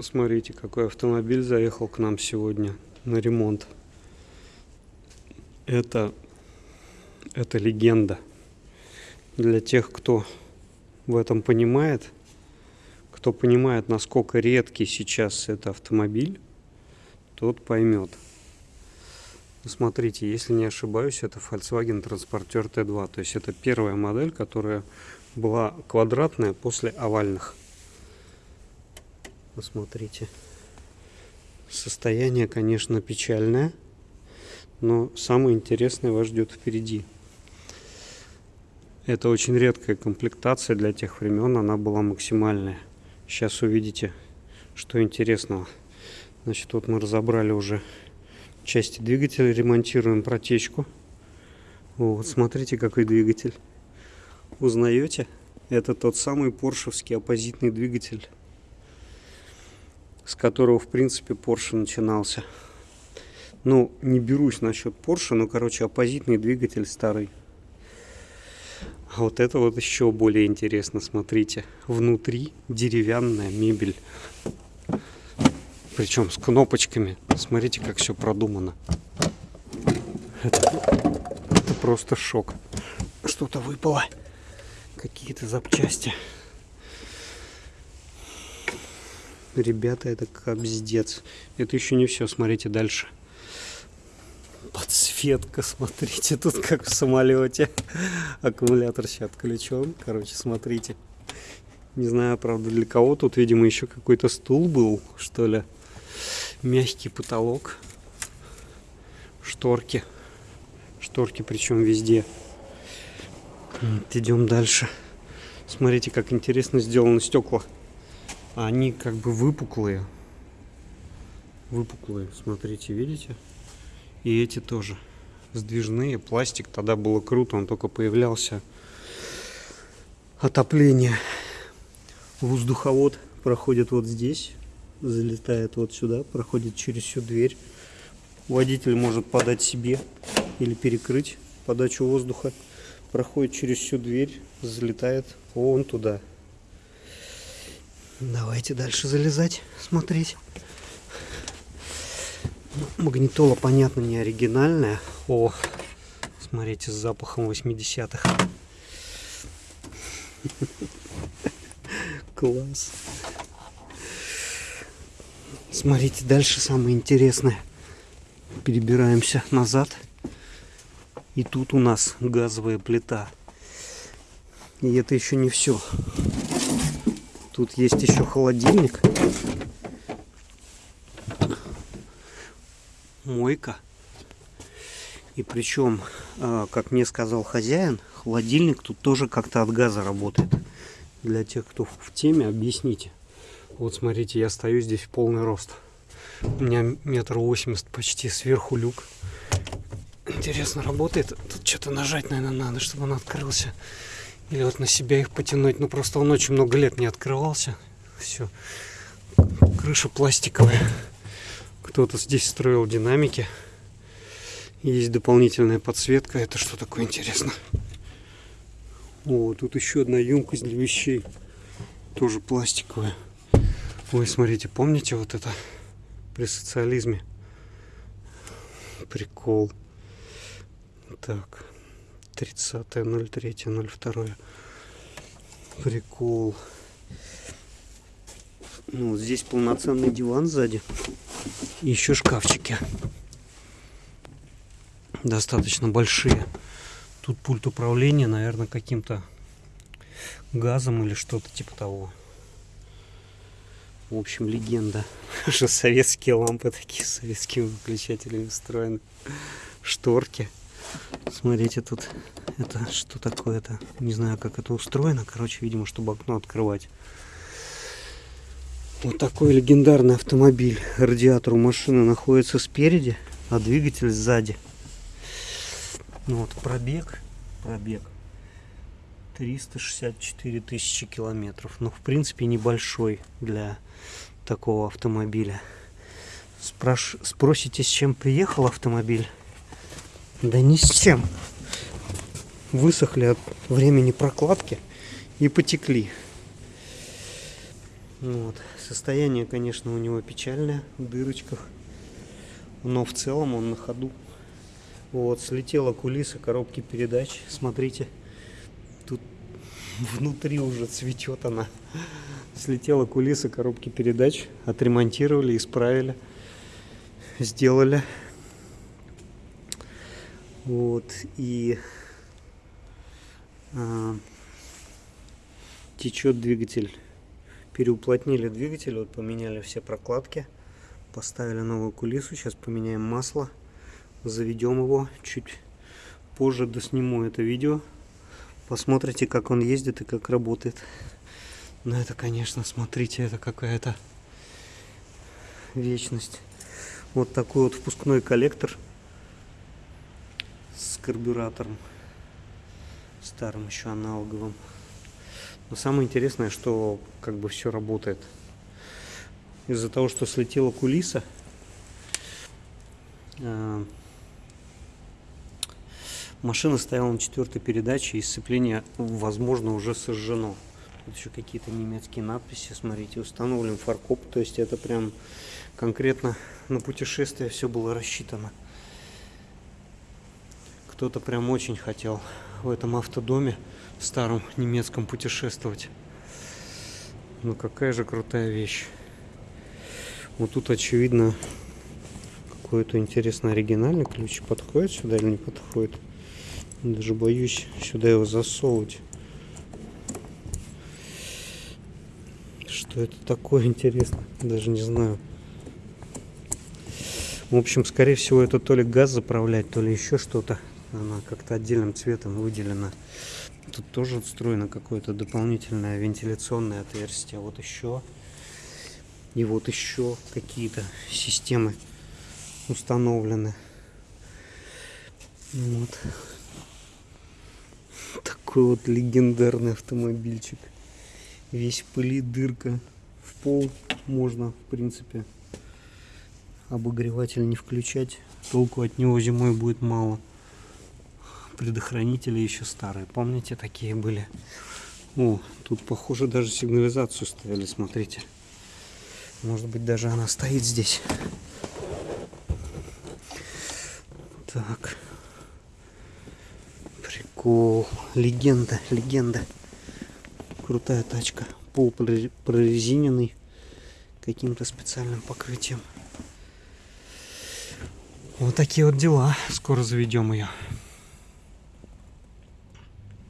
Смотрите, какой автомобиль заехал к нам сегодня на ремонт. Это, это легенда. Для тех, кто в этом понимает, кто понимает, насколько редкий сейчас это автомобиль, тот поймет. Смотрите, если не ошибаюсь, это Volkswagen Transporter T2. То есть это первая модель, которая была квадратная после овальных. Посмотрите. Состояние, конечно, печальное, но самое интересное вас ждет впереди. Это очень редкая комплектация для тех времен, она была максимальная. Сейчас увидите, что интересного. Значит, вот мы разобрали уже части двигателя, ремонтируем протечку. Вот, смотрите, какой двигатель. Узнаете? Это тот самый поршевский оппозитный двигатель с которого, в принципе, Porsche начинался. Ну, не берусь насчет Porsche, но, короче, оппозитный двигатель старый. А вот это вот еще более интересно, смотрите. Внутри деревянная мебель. Причем с кнопочками. Смотрите, как все продумано. Это, это просто шок. Что-то выпало. Какие-то запчасти. Ребята, это капздец. Это еще не все, смотрите дальше. Подсветка, смотрите, тут как в самолете. Аккумулятор сейчас отключен. Короче, смотрите. Не знаю, правда, для кого. Тут, видимо, еще какой-то стул был, что ли. Мягкий потолок. Шторки. Шторки, причем везде. Вот, идем дальше. Смотрите, как интересно сделаны стекла они как бы выпуклые. Выпуклые, смотрите, видите? И эти тоже сдвижные. Пластик тогда было круто, он только появлялся. Отопление. Воздуховод проходит вот здесь, залетает вот сюда, проходит через всю дверь. Водитель может подать себе или перекрыть подачу воздуха. Проходит через всю дверь, залетает вон туда. Давайте дальше залезать, смотреть. Магнитола, понятно, не оригинальная. О, смотрите, с запахом 80-х. Класс. Смотрите, дальше самое интересное. Перебираемся назад. И тут у нас газовая плита. И это еще не все. Тут есть еще холодильник. Мойка. И причем, а, как мне сказал хозяин, холодильник тут тоже как-то от газа работает. Для тех, кто в теме, объясните. Вот смотрите, я стою здесь в полный рост. У меня метр восемьдесят почти сверху люк. Интересно, работает? Тут что-то нажать, наверное, надо, чтобы он открылся. Или вот на себя их потянуть. Ну просто он очень много лет не открывался. Все. Крыша пластиковая. Кто-то здесь строил динамики. Есть дополнительная подсветка. Это что такое интересно? О, тут еще одна емкость для вещей. Тоже пластиковая. Ой, смотрите, помните вот это при социализме? Прикол. Так. 30.03.02. Прикол. Ну, вот здесь полноценный диван сзади. И еще шкафчики. Достаточно большие. Тут пульт управления, наверное, каким-то газом или что-то типа того. В общем, легенда. Что советские лампы такие советскими выключателями встроены. Шторки. Смотрите, тут это что такое это? Не знаю как это устроено. Короче видимо чтобы окно открывать. Вот такой легендарный автомобиль. Радиатор у машины находится спереди а двигатель сзади. Ну вот пробег пробег. 364 тысячи километров. Ну в принципе небольшой для такого автомобиля. Спраш... спросите с чем приехал автомобиль да ни с чем высохли от времени прокладки и потекли. Вот. Состояние, конечно, у него печальное, в дырочках. Но в целом он на ходу. Вот, слетела кулиса коробки передач. Смотрите, тут внутри уже цветет она. Слетела кулиса коробки передач. Отремонтировали, исправили, сделали. Вот, и а, течет двигатель. Переуплотнили двигатель, вот поменяли все прокладки, поставили новую кулису. Сейчас поменяем масло, заведем его. Чуть позже досниму это видео. Посмотрите, как он ездит и как работает. Но это, конечно, смотрите, это какая-то вечность. Вот такой вот впускной коллектор карбюратором старым еще аналоговым. Но самое интересное, что как бы все работает. Из-за того, что слетела кулиса, э, машина стояла на четвертой передаче, и сцепление, возможно, уже сожжено. Тут еще какие-то немецкие надписи, смотрите, установлен фаркоп, то есть это прям конкретно на путешествие все было рассчитано. Кто-то прям очень хотел в этом автодоме старом немецком путешествовать. Ну какая же крутая вещь. Вот тут очевидно какой-то интересный оригинальный ключ. Подходит сюда или не подходит? Даже боюсь сюда его засовывать. Что это такое интересно? Даже не знаю. В общем, скорее всего, это то ли газ заправлять, то ли еще что-то она как-то отдельным цветом выделена. Тут тоже встроено какое-то дополнительное вентиляционное отверстие. Вот еще. И вот еще какие-то системы установлены. Вот. Такой вот легендарный автомобильчик. Весь пыли, дырка. В пол можно, в принципе, обогреватель не включать. Толку от него зимой будет мало предохранители еще старые. Помните, такие были? О, тут, похоже, даже сигнализацию ставили, смотрите. Может быть, даже она стоит здесь. Так. Прикол. Легенда, легенда. Крутая тачка. Пол прорезиненный каким-то специальным покрытием. Вот такие вот дела. Скоро заведем ее.